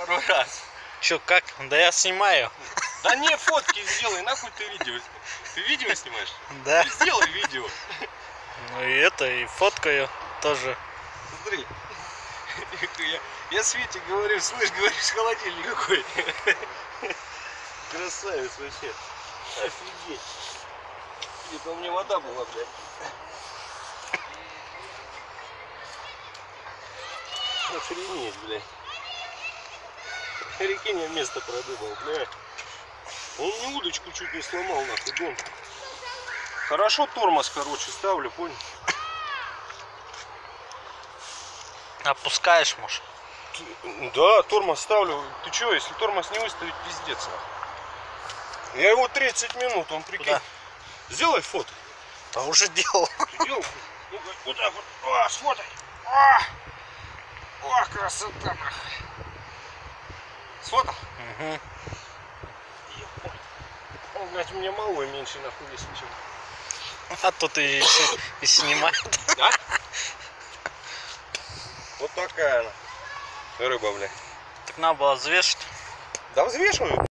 пару раз. Че, как? Да я снимаю. Да не, фотки сделай, нахуй ты видео. Ты видео снимаешь? Да. Ты сделай видео. Ну и это, и фоткаю тоже. Смотри. Я, я Свете говорю, слышь, говоришь, холодильник какой. Красавец вообще. Офигеть. Это у меня вода была, блядь. Охренеть, блядь. Реки не место продумал, блядь. Он мне удочку чуть не сломал, нахуй, дом. Хорошо тормоз, короче, ставлю, понял? Опускаешь, может? Да, тормоз ставлю. Ты чё, если тормоз не выставить, пиздец. нахуй. Я его 30 минут, он прикинь. Куда? Сделай фото. А уже делал. Ты делал? Так вот. О, сфотай. О, О красота, нахуй. Сфотал? Угу. Он, блядь, у меня малой меньше нахуй весит, чем. А тут и, и снимает. А? Вот такая она. Рыба, блядь. Так надо было взвешивать. Да взвешиваю.